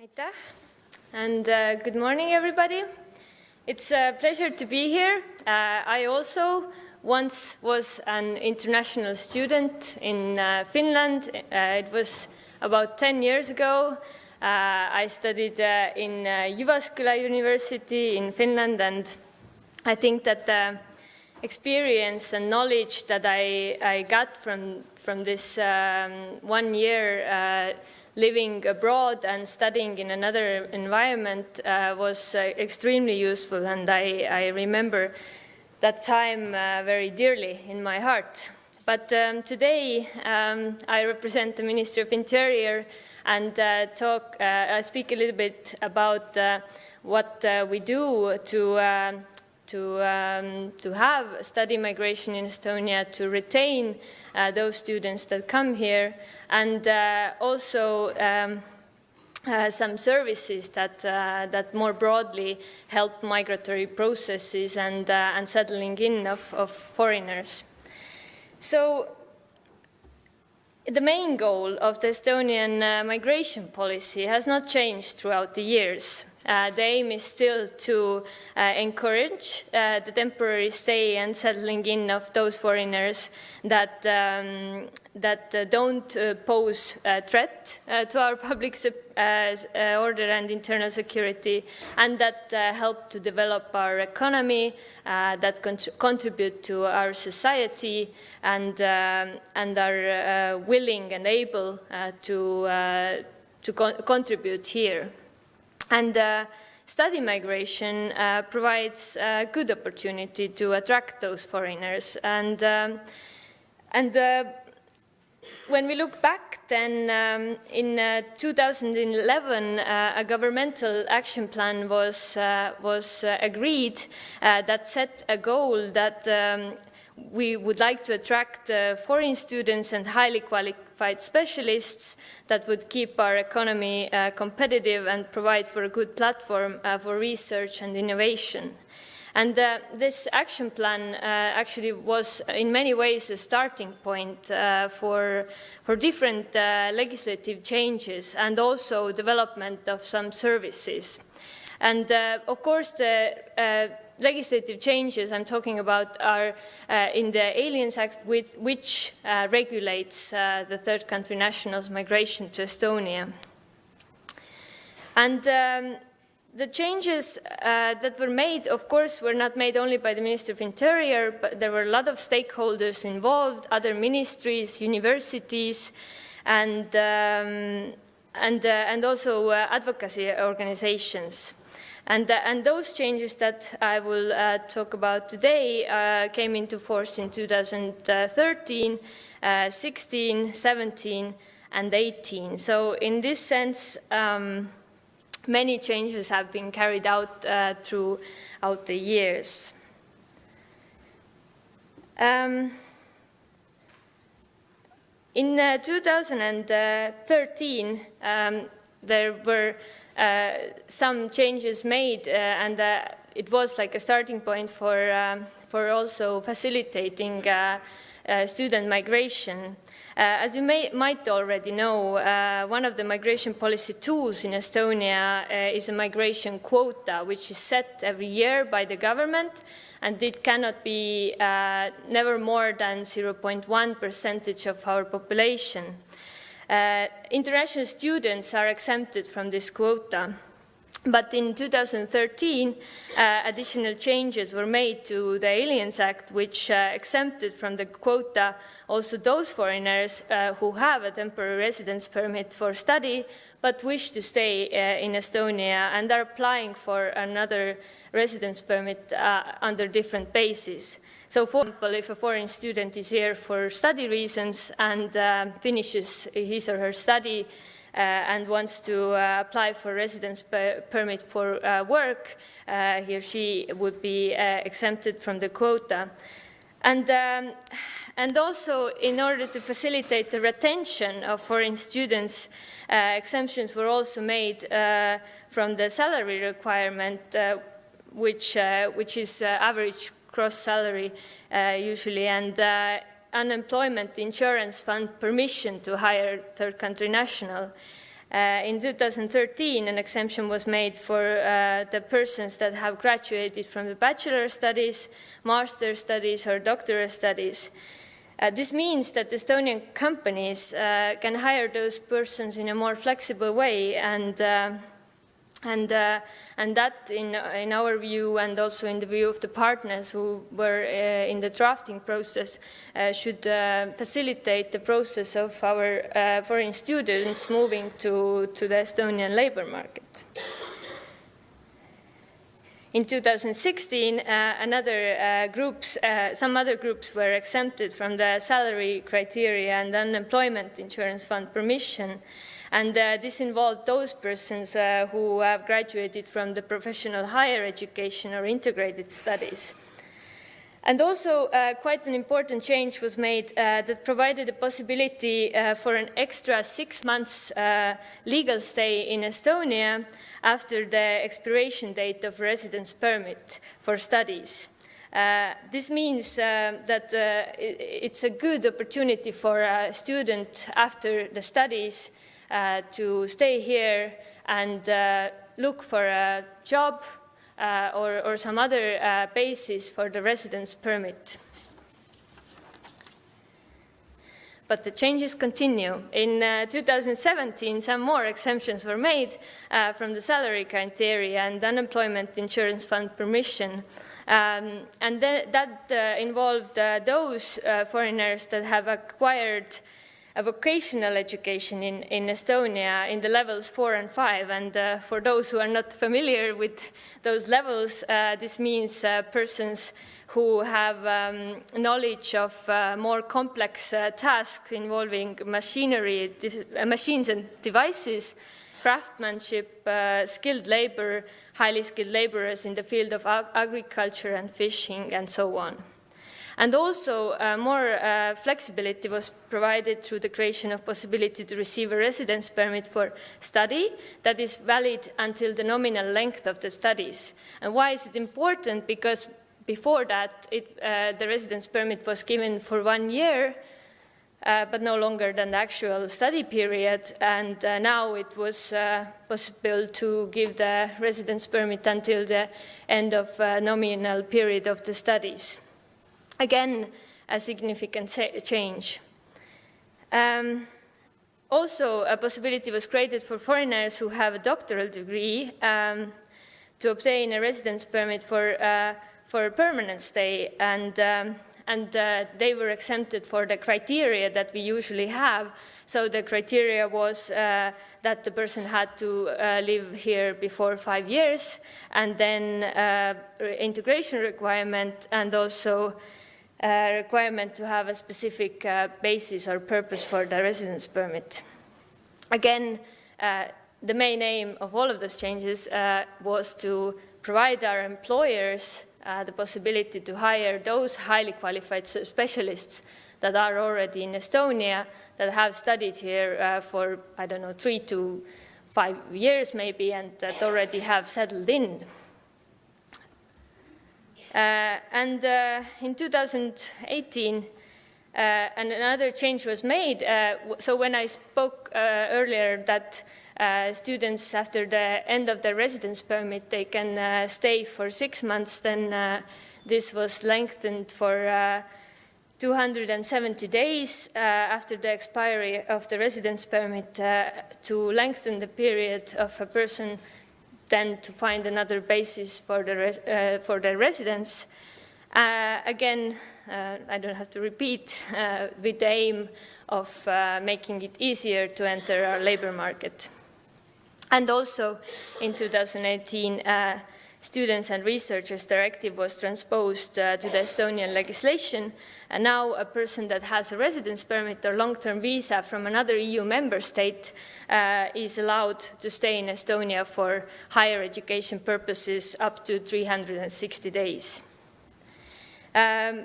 Aitäh and uh, good morning everybody. It's a pleasure to be here. Uh, I also once was an international student in uh, Finland. Uh, it was about 10 years ago. Uh, I studied uh, in Jyväskylä University in Finland and I think that the experience and knowledge that I, I got from, from this um, one year living abroad and studying in another environment uh, was uh, extremely useful and I, I, remember that time uh, very dearly in my heart. But um, today um, I represent the Ministry of Interior and uh, talk, uh, I speak a little bit about uh, what we do to to, um, to have study migration in Estonia, to retain those students that come here, and uh, also um, uh, some services that, uh, that more broadly help migratory processes and, uh, and settling in of, of foreigners. So the main goal of the Estonian uh, migration policy has not changed throughout the years. Uh, the aim is still to uh, encourage uh, the temporary stay and settling in of those foreigners that, um, that uh, don't uh, pose a threat uh, to our public order and internal security and that help to develop our economy, that contribute to our society and, um, and are willing and able to, to con contribute here. And uh, study migration uh, provides a good opportunity to attract those foreigners. And, um, and uh, when we look back then, um, in uh, 2011, uh, a governmental action plan was, uh, was uh, agreed uh, that set a goal that um, we would like to attract uh, foreign students and highly qualified specialists that would keep our economy uh, competitive and provide for a good platform uh, for research and innovation. And uh, this action plan uh, actually was in many ways a starting point uh, for, for different legislative changes and also development of some services. And of course the legislative changes I'm talking about are uh, in the Aliens Act, with, which uh, regulates uh, the third country nationals' migration to Estonia. And um, the changes uh, that were made, of course, were not made only by the Minister of Interior, but there were a lot of stakeholders involved, other ministries, universities, and, um, and, uh, and also uh, advocacy organizations. And, and those changes that I will uh, talk about today uh, came into force in 2013, uh, 16, 17, and 18. So in this sense, um, many changes have been carried out uh, throughout the years. Um, in uh, 2013, um, there were some changes made uh, and uh, it was like a starting point for, um, for also facilitating student migration. Uh, as you may, might already know, uh, one of the migration policy tools in Estonia uh, is a migration quota, which is set every year by the government, and it cannot be never more than 0.1 percentage of our population. Uh, international students are exempted from this quota. But in 2013, uh, additional changes were made to the Aliens Act, which uh, exempted from the quota also those foreigners uh, who have a temporary residence permit for study, but wish to stay uh, in Estonia and are applying for another residence permit uh, under different bases. So for example, if a foreign student is here for study reasons and uh, finishes his or her study uh, and wants to uh, apply for residence per permit for uh, work, uh, he or she would be uh, exempted from the quota. And, um, and also, in order to facilitate the retention of foreign students, exemptions were also made from the salary requirement, which, which is average gross salary uh, usually, and uh, unemployment insurance fund permission to hire third country national. Uh, in 2013, an exemption was made for uh, the persons that have graduated from the bachelor studies, master studies, or doctoral studies. Uh, this means that Estonian companies uh, can hire those persons in a more flexible way and and, uh, and that, in, in our view, and also in the view of the partners who were uh, in the drafting process, uh, should uh, facilitate the process of our uh, foreign students moving to, to the Estonian labor market. In 2016, uh, another groups, some other groups were exempted from the salary criteria and unemployment insurance fund permission and uh, this involved those persons uh, who have graduated from the professional higher education or integrated studies. And also, uh, quite an important change was made uh, that provided a possibility uh, for an extra six months uh, legal stay in Estonia after the expiration date of residence permit for studies. This means that it's a good opportunity for a student after the studies to stay here and uh, look for a job uh, or, or, some other basis for the residence permit. but the changes continue. In uh, 2017, some more exemptions were made uh, from the salary criteria and unemployment insurance fund permission. Um, and th that uh, involved those foreigners that have acquired a vocational education in, in Estonia in the levels four and five. And uh, for those who are not familiar with those levels, uh, this means uh, persons who have um, knowledge of uh, more complex uh, tasks involving machinery, uh, machines and devices, craftsmanship, skilled labor, highly skilled laborers in the field of ag agriculture and fishing and so on. And also uh, more uh, flexibility was provided through the creation of possibility to receive a residence permit for study that is valid until the nominal length of the studies. And why is it important? Because before that, it, uh, the residence permit was given for one year, uh, but no longer than the actual study period. And uh, now it was uh, possible to give the residence permit until the end of uh, nominal period of the studies. Again, a significant change. Um, also, a possibility was created for foreigners who have a doctoral degree um, to obtain a residence permit for, uh, for a permanent stay, and, um, and uh, they were exempted for the criteria that we usually have. So the criteria was uh, that the person had to uh, live here before five years, and then uh, integration requirement, and also requirement to have a specific uh, basis or purpose for the residence permit. Again, uh, the main aim of all of those changes uh, was to provide our employers uh, the possibility to hire those highly qualified specialists that are already in Estonia, that have studied here uh, for, I don't know, three to five years maybe, and that already have settled in and uh, in 2018, uh, and another change was made. so when I spoke earlier that students after the end of their residence permit, they can stay for six months, then this was lengthened for 270 days uh, after the expiry of the residence permit uh, to lengthen the period of a person then to find another basis for the, uh, for the residents. Uh, again, uh, I don't have to repeat, uh, with the aim of uh, making it easier to enter our labor market. And also in 2018, uh, Students and Researchers Directive was transposed to the Estonian legislation and now a person that has a residence permit or long-term visa from another EU member state uh, is allowed to stay in Estonia for higher education purposes up to 360 days. Um,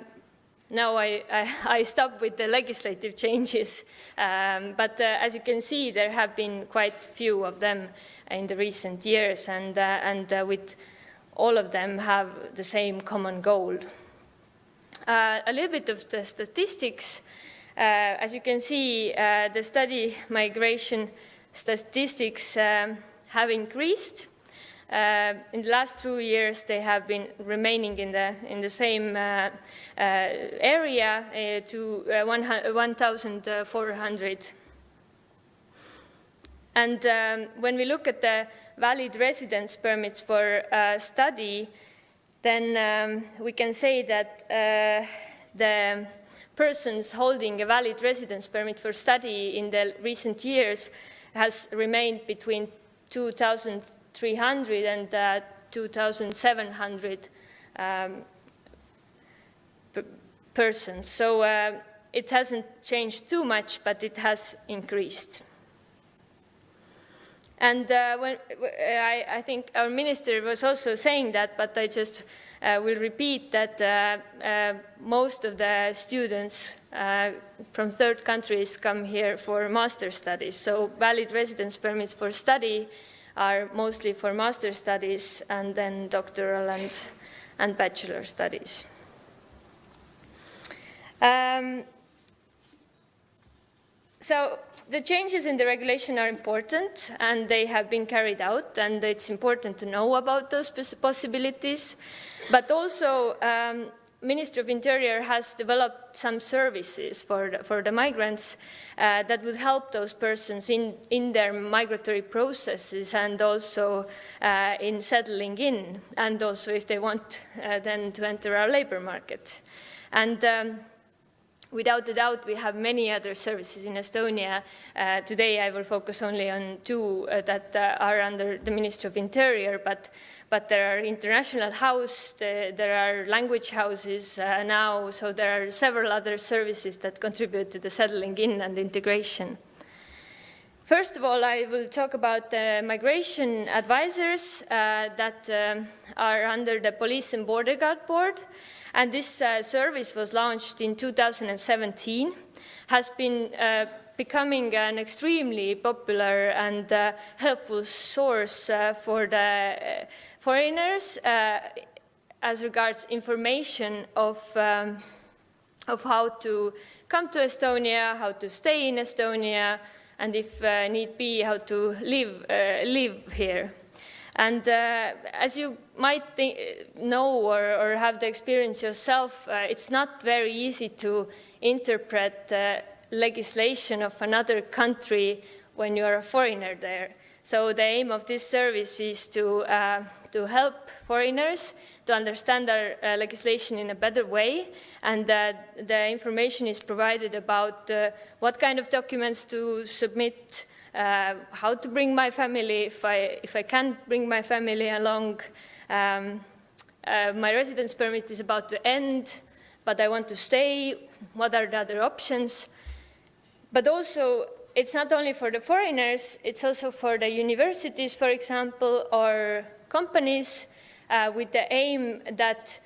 now I, I, I, stop with the legislative changes, um, but uh, as you can see, there have been quite few of them in the recent years, and, uh, and uh, with all of them have the same common goal. Uh, a little bit of the statistics. Uh, as you can see, uh, the study migration statistics um, have increased. Uh, in the last two years, they have been remaining in the, in the same uh, uh, area to 1,400. And um, when we look at the valid residence permits for study, then um, we can say that uh, the persons holding a valid residence permit for study in the recent years has remained between 2,300 and uh, 2,700 um, persons. So uh, it hasn't changed too much, but it has increased. And uh, when, I, I, think our minister was also saying that, but I just uh, will repeat that uh, uh most of the students uh, from third countries come here for master studies. So valid residence permits for study are mostly for master studies and then doctoral and, and bachelor studies. Um, so the changes in the regulation are important and they have been carried out and it's important to know about those possibilities. But also, um, Ministry of Interior has developed some services for the, for the migrants uh, that would help those persons in, in their migratory processes and also uh, in settling in, and also if they want uh, then to enter our labor market. And um, Without a doubt, we have many other services in Estonia. Uh, today, I will focus only on two uh, that uh, are under the Ministry of Interior, but, but there are international house, there are language houses uh, now, so there are several other services that contribute to the settling in and integration. First of all, I will talk about the migration advisors uh, that um, are under the Police and Border Guard Board. And this uh, service was launched in 2017, has been uh, becoming an extremely popular and uh, helpful source uh, for the uh, foreigners uh, as regards information of, um, of how to come to Estonia, how to stay in Estonia, and if need be, how to live, live here. And uh, as you might know or, or, have the experience yourself, uh, it's not very easy to interpret uh, legislation of another country when you're a foreigner there. So the aim of this service is to, uh, to help foreigners to understand our uh, legislation in a better way and uh, the information is provided about what kind of documents to submit, uh, how to bring my family if I, if I can't bring my family along. Um, uh, my residence permit is about to end, but I want to stay. What are the other options? But also, it's not only for the foreigners, it's also for the universities, for example, or companies uh, with the aim that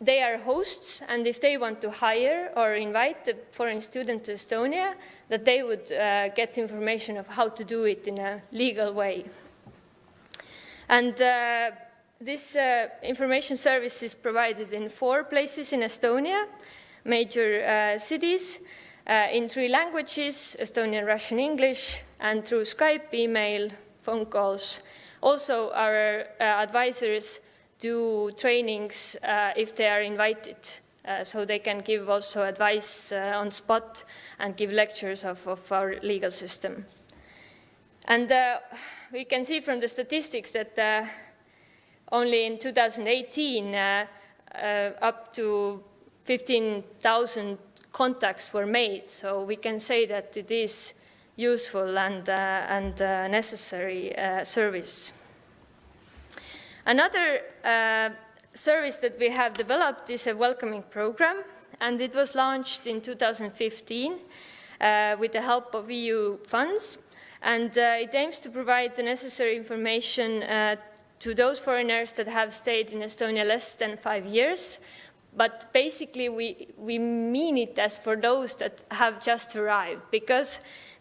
they are hosts, and if they want to hire or invite a foreign student to Estonia, that they would uh, get information of how to do it in a legal way. And uh, this uh, information service is provided in four places in Estonia, major uh, cities, uh, in three languages, Estonian, Russian, English, and through Skype, email, phone calls. Also, our uh, advisors do trainings uh, if they are invited. Uh, so they can give also advice uh, on spot and give lectures of, of our legal system. And uh, we can see from the statistics that uh, only in 2018 uh, up to 15,000 contacts were made. So we can say that it is useful and, and necessary service. Another uh, service that we have developed is a welcoming program, and it was launched in 2015 uh, with the help of EU funds. And uh, it aims to provide the necessary information uh, to those foreigners that have stayed in Estonia less than five years. But basically, we, we mean it as for those that have just arrived, because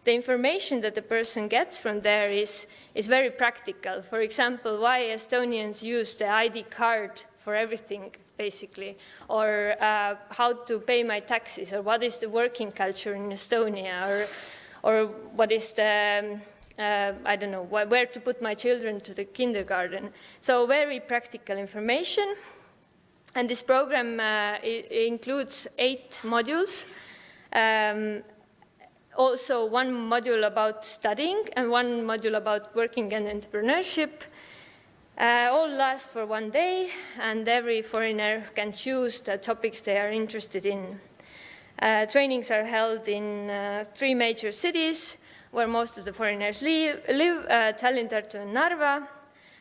the information that the person gets from there is, is very practical. For example, why Estonians use the ID card for everything, basically, or uh, how to pay my taxes, or what is the working culture in Estonia, or, or what is the um, uh, I don't know, where to put my children to the kindergarten. So very practical information. And this program uh, includes eight modules. Um, also one module about studying and one module about working and entrepreneurship. Uh, all last for one day and every foreigner can choose the topics they are interested in. Uh, trainings are held in uh, three major cities where most of the foreigners live, live uh, Tallinn, Tartu and Narva.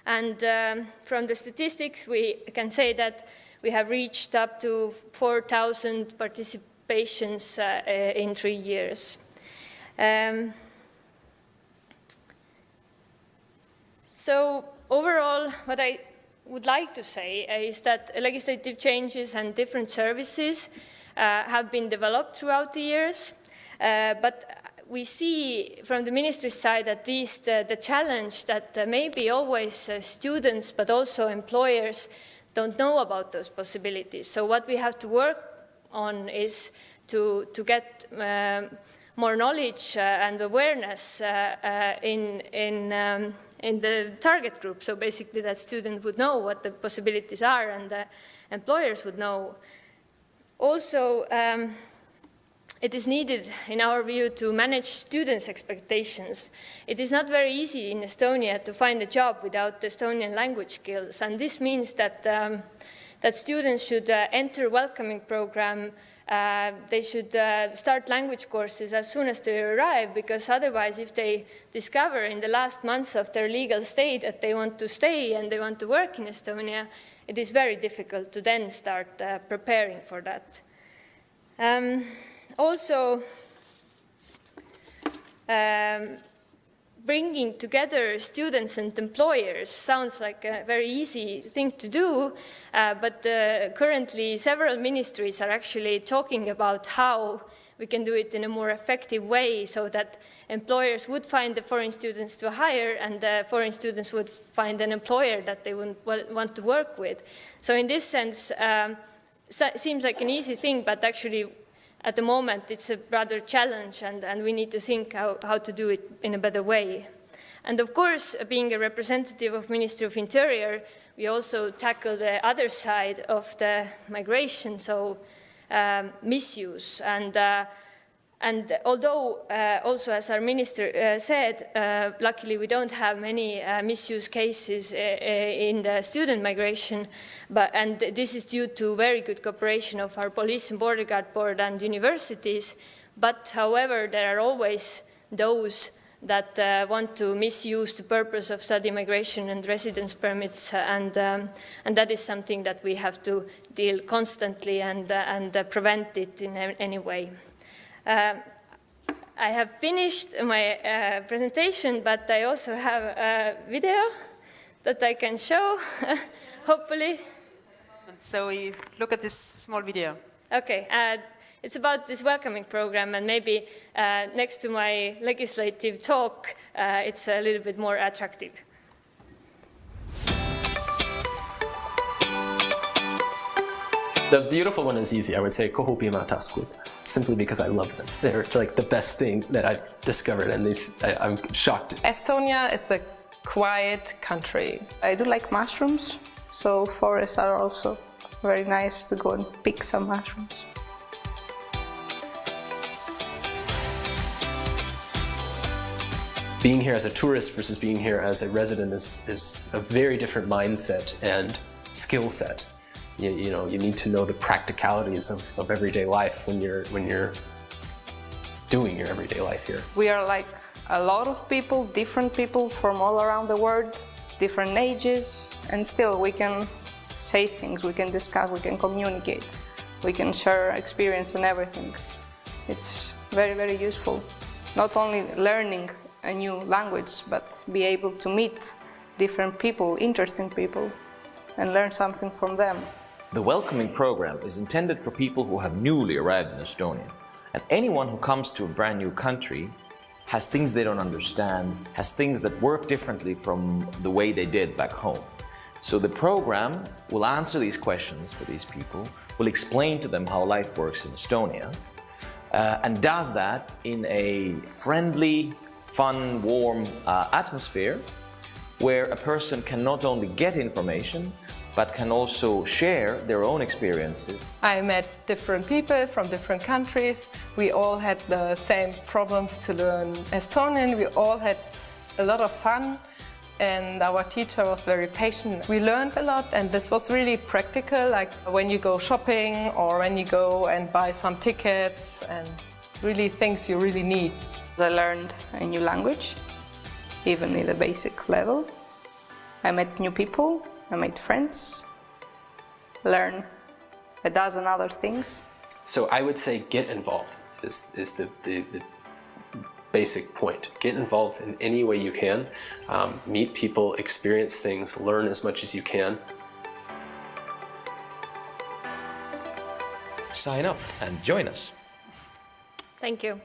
And um, from the statistics we can say that we have reached up to 4,000 participations uh, in three years. Um, so overall, what I would like to say is that legislative changes and different services uh, have been developed throughout the years, uh, but we see from the ministry side at least uh, the challenge that uh, maybe always uh, students but also employers don't know about those possibilities. So what we have to work on is to, to get um, more knowledge uh, and awareness uh, uh, in, in, um, in the target group. So basically that student would know what the possibilities are and the employers would know. Also, um, it is needed, in our view, to manage students' expectations. It is not very easy in Estonia to find a job without Estonian language skills, and this means that, um, that students should uh, enter welcoming program uh, they should uh, start language courses as soon as they arrive because otherwise if they discover in the last months of their legal stay that they want to stay and they want to work in Estonia, it is very difficult to then start uh, preparing for that. Um, also, um, bringing together students and employers sounds like a very easy thing to do, uh, but uh, currently several ministries are actually talking about how we can do it in a more effective way so that employers would find the foreign students to hire and the foreign students would find an employer that they would want to work with. So in this sense, um, seems like an easy thing, but actually at the moment it's a rather challenge and, and we need to think how, how to do it in a better way. And of course, being a representative of Ministry of Interior, we also tackle the other side of the migration, so um, misuse. And, uh, and although, uh, also as our minister uh, said, uh, luckily we don't have many uh, misuse cases uh, in the student migration, but, and this is due to very good cooperation of our police and border guard board and universities. But however, there are always those that uh, want to misuse the purpose of study migration and residence permits and, um, and that is something that we have to deal constantly and, uh, and uh, prevent it in any way. Uh, I have finished my uh, presentation, but I also have a video that I can show, hopefully. So we look at this small video. Okay. Uh, it's about this welcoming program and maybe uh, next to my legislative talk, uh, it's a little bit more attractive. The beautiful one is easy. I would say Kohupiima Taskud, simply because I love them. They're like the best thing that I've discovered and these, I, I'm shocked. Estonia is a quiet country. I do like mushrooms, so forests are also very nice to go and pick some mushrooms. being here as a tourist versus being here as a resident is, is a very different mindset and skill set. You, you know, you need to know the practicalities of, of everyday life when you're, when you're doing your everyday life here. We are like a lot of people, different people from all around the world, different ages, and still we can say things, we can discuss, we can communicate, we can share experience and everything. It's very, very useful. Not only learning a new language, but be able to meet different people, interesting people, and learn something from them. The welcoming program is intended for people who have newly arrived in Estonia. And anyone who comes to a brand new country has things they don't understand, has things that work differently from the way they did back home. So the program will answer these questions for these people, will explain to them how life works in Estonia, uh, and does that in a friendly, fun, warm uh, atmosphere where a person can not only get information but can also share their own experiences. I met different people from different countries. We all had the same problems to learn Estonian. We all had a lot of fun and our teacher was very patient. We learned a lot and this was really practical, like when you go shopping or when you go and buy some tickets and really things you really need. I learned a new language, even in the basic level. I met new people, I made friends, learn a dozen other things. So I would say get involved is, is the, the, the basic point. Get involved in any way you can. Um, meet people, experience things, learn as much as you can. Sign up and join us. Thank you.